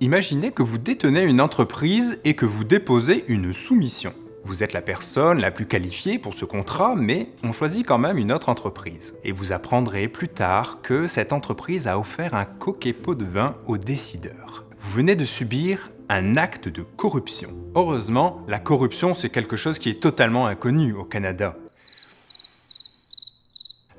Imaginez que vous détenez une entreprise et que vous déposez une soumission. Vous êtes la personne la plus qualifiée pour ce contrat, mais on choisit quand même une autre entreprise. Et vous apprendrez plus tard que cette entreprise a offert un coquet pot de vin aux décideurs. Vous venez de subir un acte de corruption. Heureusement, la corruption c'est quelque chose qui est totalement inconnu au Canada.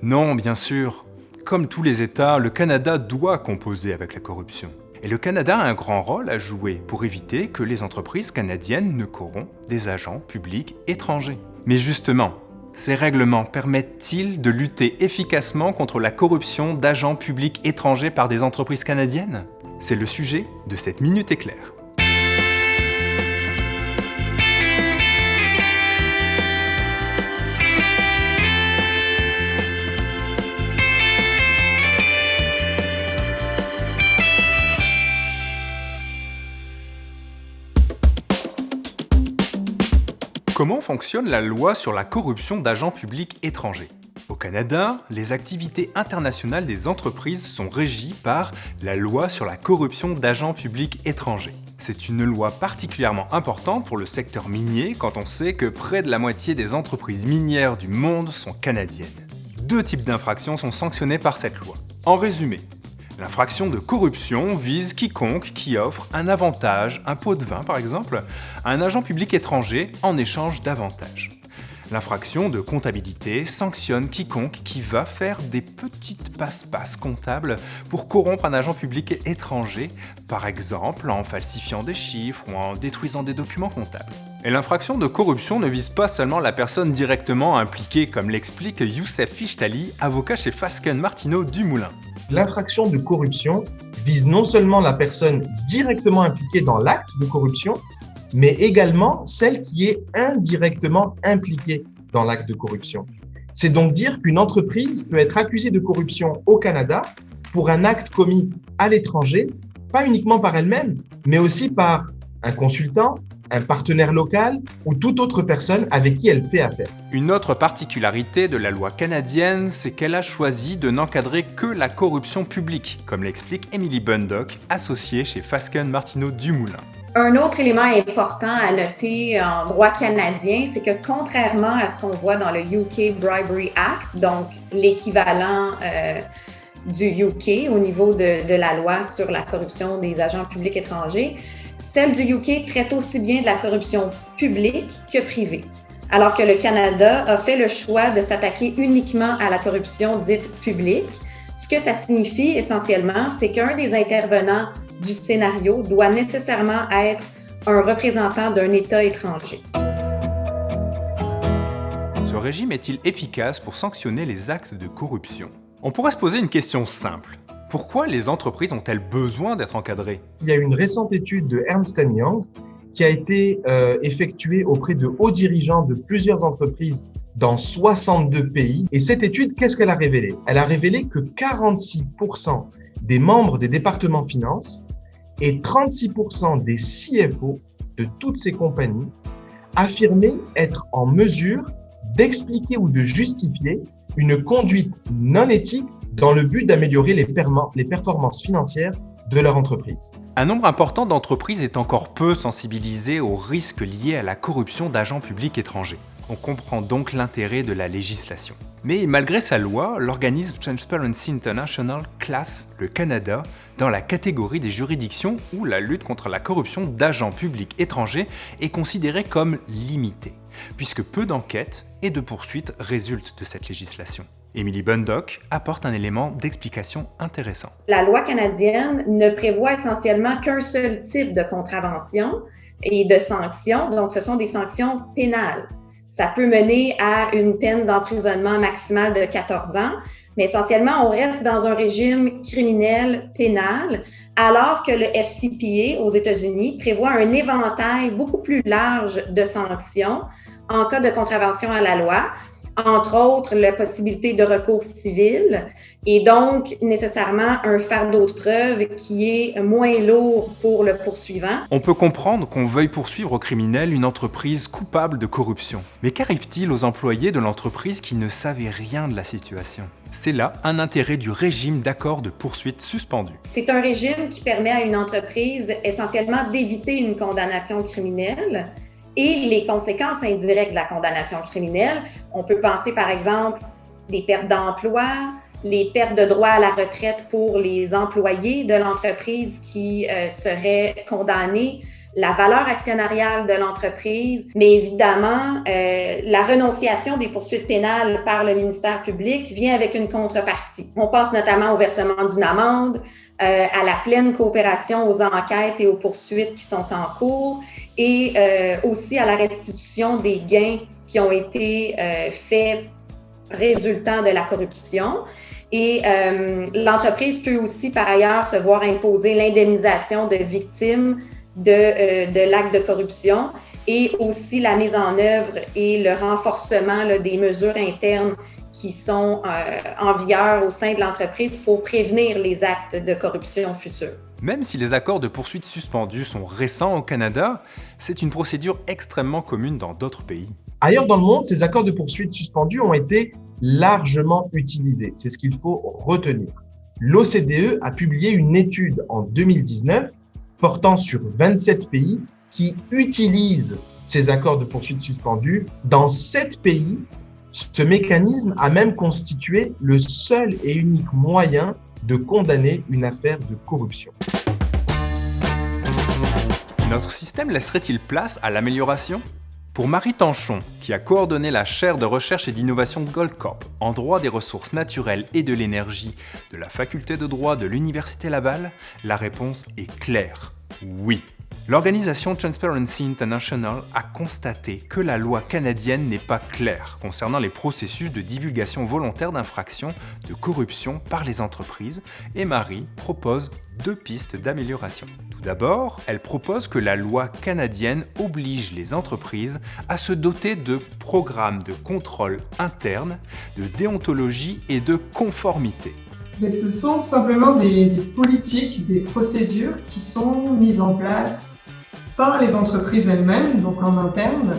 Non, bien sûr, comme tous les États, le Canada doit composer avec la corruption. Et le Canada a un grand rôle à jouer pour éviter que les entreprises canadiennes ne corrompent des agents publics étrangers. Mais justement, ces règlements permettent-ils de lutter efficacement contre la corruption d'agents publics étrangers par des entreprises canadiennes? C'est le sujet de cette Minute Éclair. Comment fonctionne la loi sur la corruption d'agents publics étrangers Au Canada, les activités internationales des entreprises sont régies par la loi sur la corruption d'agents publics étrangers. C'est une loi particulièrement importante pour le secteur minier quand on sait que près de la moitié des entreprises minières du monde sont canadiennes. Deux types d'infractions sont sanctionnées par cette loi. En résumé, L'infraction de corruption vise quiconque qui offre un avantage, un pot de vin par exemple, à un agent public étranger en échange d'avantages. L'infraction de comptabilité sanctionne quiconque qui va faire des petites passe-passe comptables pour corrompre un agent public étranger, par exemple en falsifiant des chiffres ou en détruisant des documents comptables. Et l'infraction de corruption ne vise pas seulement la personne directement impliquée, comme l'explique Youssef Fishtali, avocat chez Fasken Martineau Dumoulin l'infraction de corruption vise non seulement la personne directement impliquée dans l'acte de corruption, mais également celle qui est indirectement impliquée dans l'acte de corruption. C'est donc dire qu'une entreprise peut être accusée de corruption au Canada pour un acte commis à l'étranger, pas uniquement par elle-même, mais aussi par un consultant, un partenaire local ou toute autre personne avec qui elle fait affaire. Une autre particularité de la loi canadienne, c'est qu'elle a choisi de n'encadrer que la corruption publique, comme l'explique Emily Bundock, associée chez Fasken Martineau Dumoulin. Un autre élément important à noter en droit canadien, c'est que contrairement à ce qu'on voit dans le UK Bribery Act, donc l'équivalent euh, du UK au niveau de, de la loi sur la corruption des agents publics étrangers, celle du UK traite aussi bien de la corruption publique que privée, alors que le Canada a fait le choix de s'attaquer uniquement à la corruption dite publique. Ce que ça signifie essentiellement, c'est qu'un des intervenants du scénario doit nécessairement être un représentant d'un État étranger. Ce régime est-il efficace pour sanctionner les actes de corruption? On pourrait se poser une question simple. Pourquoi les entreprises ont-elles besoin d'être encadrées? Il y a une récente étude de Ernst Young qui a été euh, effectuée auprès de hauts dirigeants de plusieurs entreprises dans 62 pays. Et cette étude, qu'est-ce qu'elle a révélé? Elle a révélé que 46% des membres des départements finances et 36% des CFO de toutes ces compagnies affirmaient être en mesure d'expliquer ou de justifier une conduite non éthique dans le but d'améliorer les, performances financières de leur entreprise. Un nombre important d'entreprises est encore peu sensibilisé aux risques liés à la corruption d'agents publics étrangers. On comprend donc l'intérêt de la législation. Mais malgré sa loi, l'organisme Transparency International classe le Canada dans la catégorie des juridictions où la lutte contre la corruption d'agents publics étrangers est considérée comme limitée, puisque peu d'enquêtes et de poursuites résultent de cette législation. Emily Bundock apporte un élément d'explication intéressant. La loi canadienne ne prévoit essentiellement qu'un seul type de contravention et de sanctions, donc ce sont des sanctions pénales. Ça peut mener à une peine d'emprisonnement maximale de 14 ans, mais essentiellement, on reste dans un régime criminel pénal, alors que le FCPA aux États-Unis prévoit un éventail beaucoup plus large de sanctions en cas de contravention à la loi, entre autres la possibilité de recours civil et donc nécessairement un fardeau de preuve qui est moins lourd pour le poursuivant. On peut comprendre qu'on veuille poursuivre au criminel une entreprise coupable de corruption. Mais qu'arrive-t-il aux employés de l'entreprise qui ne savaient rien de la situation? C'est là un intérêt du régime d'accord de poursuite suspendu. C'est un régime qui permet à une entreprise essentiellement d'éviter une condamnation criminelle et les conséquences indirectes de la condamnation criminelle. On peut penser par exemple des pertes d'emploi, les pertes de droit à la retraite pour les employés de l'entreprise qui euh, seraient condamnés, la valeur actionnariale de l'entreprise, mais évidemment, euh, la renonciation des poursuites pénales par le ministère public vient avec une contrepartie. On pense notamment au versement d'une amende, euh, à la pleine coopération aux enquêtes et aux poursuites qui sont en cours et euh, aussi à la restitution des gains qui ont été faits résultant de la corruption. Et l'entreprise peut aussi, par ailleurs, se voir imposer l'indemnisation de victimes de, euh, de l'acte de corruption et aussi la mise en œuvre et le renforcement là, des mesures internes qui sont euh, en vigueur au sein de l'entreprise pour prévenir les actes de corruption futurs. Même si les accords de poursuite suspendus sont récents au Canada, c'est une procédure extrêmement commune dans d'autres pays. Ailleurs dans le monde, ces accords de poursuite suspendus ont été largement utilisés. C'est ce qu'il faut retenir. L'OCDE a publié une étude en 2019 portant sur 27 pays qui utilisent ces accords de poursuite suspendus. Dans 7 pays, ce mécanisme a même constitué le seul et unique moyen de condamner une affaire de corruption. Notre système laisserait-il place à l'amélioration? Pour Marie Tanchon, qui a coordonné la chaire de recherche et d'innovation Goldcorp en droit des ressources naturelles et de l'énergie de la faculté de droit de l'Université Laval, la réponse est claire. Oui. L'organisation Transparency International a constaté que la loi canadienne n'est pas claire concernant les processus de divulgation volontaire d'infractions de corruption par les entreprises et Marie propose deux pistes d'amélioration. Tout d'abord, elle propose que la loi canadienne oblige les entreprises à se doter de programmes de contrôle interne, de déontologie et de conformité. Mais ce sont simplement des, des, politiques, des procédures qui sont mises en place par les entreprises elles-mêmes, donc en interne,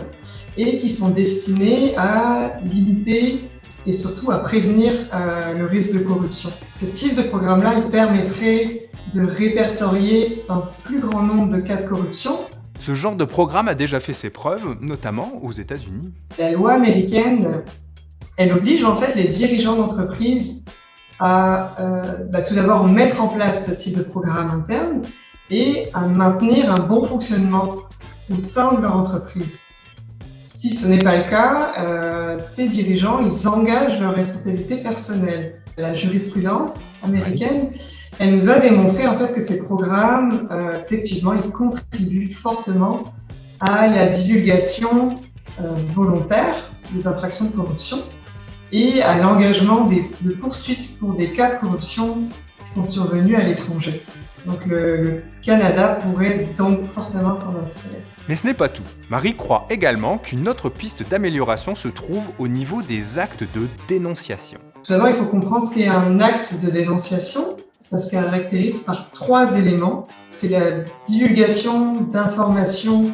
et qui sont destinées à limiter et surtout à prévenir euh, le risque de corruption. Ce type de programme-là, il permettrait de répertorier un plus grand nombre de cas de corruption. Ce genre de programme a déjà fait ses preuves, notamment aux États-Unis. La loi américaine, elle oblige en fait les dirigeants d'entreprise à euh, bah, tout d'abord mettre en place ce type de programme interne et à maintenir un bon fonctionnement au sein de leur entreprise. Si ce n'est pas le cas, euh, ces dirigeants, ils engagent leurs responsabilités personnelles. La jurisprudence américaine, elle nous a démontré en fait que ces programmes, euh, effectivement, ils contribuent fortement à la divulgation euh, volontaire des infractions de corruption et à l'engagement de poursuites pour des cas de corruption qui sont survenus à l'étranger. Donc le, le, Canada pourrait donc fortement s'en inspirer. Mais ce n'est pas tout. Marie croit également qu'une autre piste d'amélioration se trouve au niveau des actes de dénonciation. Tout d'abord, il faut comprendre ce qu'est un acte de dénonciation. Ça se caractérise par trois éléments. C'est la divulgation d'informations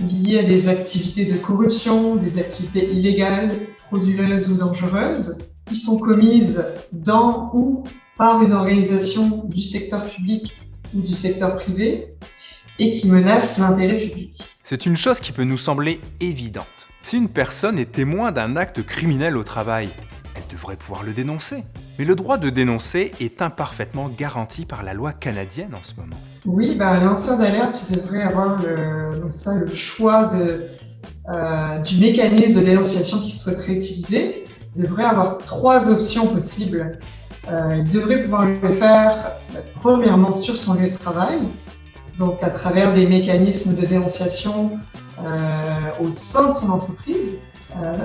liées à des activités de corruption, des activités illégales, frauduleuses ou dangereuses, qui sont commises dans ou par une organisation du secteur public ou du secteur privé et qui menace l'intérêt public. C'est une chose qui peut nous sembler évidente. Si une personne est témoin d'un acte criminel au travail, elle devrait pouvoir le dénoncer. Mais le droit de dénoncer est imparfaitement garanti par la loi canadienne en ce moment. Oui, bah, lanceur d'alerte devrait avoir le, ça, le choix euh, du mécanisme de dénonciation qu'il souhaiterait utiliser. Il devrait avoir trois options possibles euh, il devrait pouvoir le faire euh, premièrement sur son lieu de travail, donc à travers des mécanismes de dénonciation au sein de son entreprise.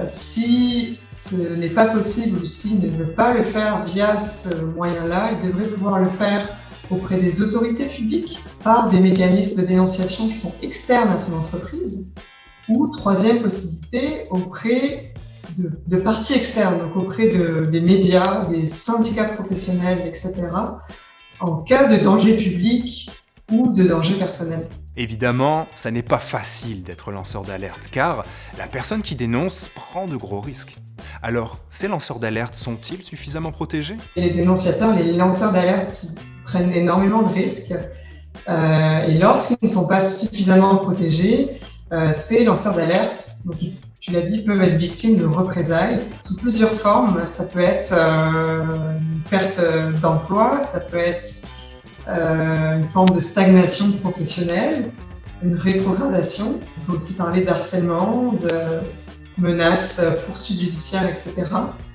Si ce n'est pas possible ou s'il ne veut pas le faire via ce moyen-là, il devrait pouvoir le faire auprès des autorités publiques par des mécanismes de dénonciation qui sont externes à son entreprise. Ou troisième possibilité, auprès de, de, parties externes, donc auprès de, des médias, des syndicats professionnels, etc., en cas de danger public ou de danger personnel. Évidemment, ça n'est pas facile d'être lanceur d'alerte, car la personne qui dénonce prend de gros risques. Alors, ces lanceurs d'alerte sont-ils suffisamment protégés? Les dénonciateurs, les lanceurs d'alerte prennent énormément de risques. Euh, et lorsqu'ils ne sont pas suffisamment protégés, euh, ces lanceurs d'alerte, tu l'as dit, peuvent être victimes de représailles sous plusieurs formes. Ça peut être euh, une perte d'emploi, ça peut être une forme de stagnation professionnelle, une rétrogradation. On peut aussi parler d'harcèlement, de menaces, poursuites judiciaires, etc.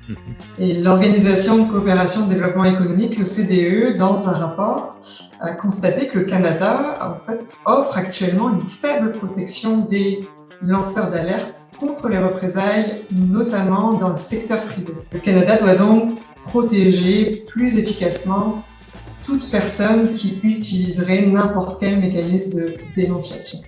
Mhm. Et l'Organisation de coopération et de développement économique, le CDE, dans un rapport, a constaté que le Canada en fait, offre actuellement une faible protection des lanceurs d'alerte contre les représailles, notamment dans le secteur privé. Le Canada doit donc protéger plus efficacement toute personne qui utiliserait n'importe quel mécanisme de dénonciation.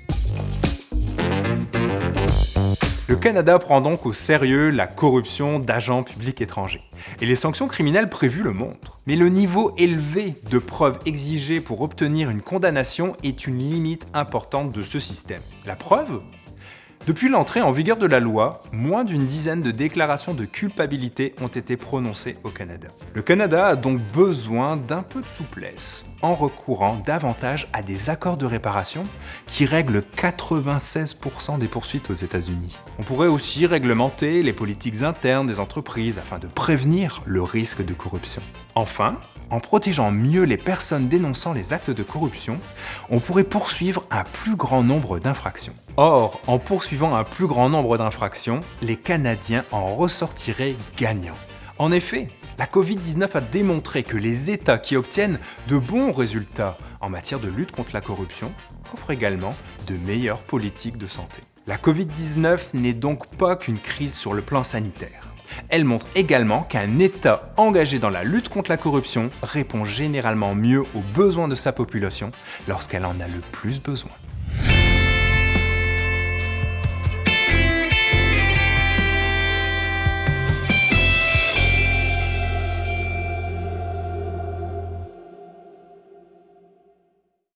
Canada prend donc au sérieux la corruption d'agents publics étrangers. Et les sanctions criminelles prévues le montrent. Mais le niveau élevé de preuves exigées pour obtenir une condamnation est une limite importante de ce système. La preuve? Depuis l'entrée en vigueur de la loi, moins d'une dizaine de déclarations de culpabilité ont été prononcées au Canada. Le Canada a donc besoin d'un peu de souplesse en recourant davantage à des accords de réparation qui règlent 96% des poursuites aux États-Unis. On pourrait aussi réglementer les politiques internes des entreprises afin de prévenir le risque de corruption. Enfin, en protégeant mieux les personnes dénonçant les actes de corruption, on pourrait poursuivre un plus grand nombre d'infractions. Or, en poursuivant un plus grand nombre d'infractions, les Canadiens en ressortiraient gagnants. En effet, la Covid-19 a démontré que les États qui obtiennent de bons résultats en matière de lutte contre la corruption offrent également de meilleures politiques de santé. La Covid-19 n'est donc pas qu'une crise sur le plan sanitaire. Elle montre également qu'un État engagé dans la lutte contre la corruption répond généralement mieux aux besoins de sa population lorsqu'elle en a le plus besoin.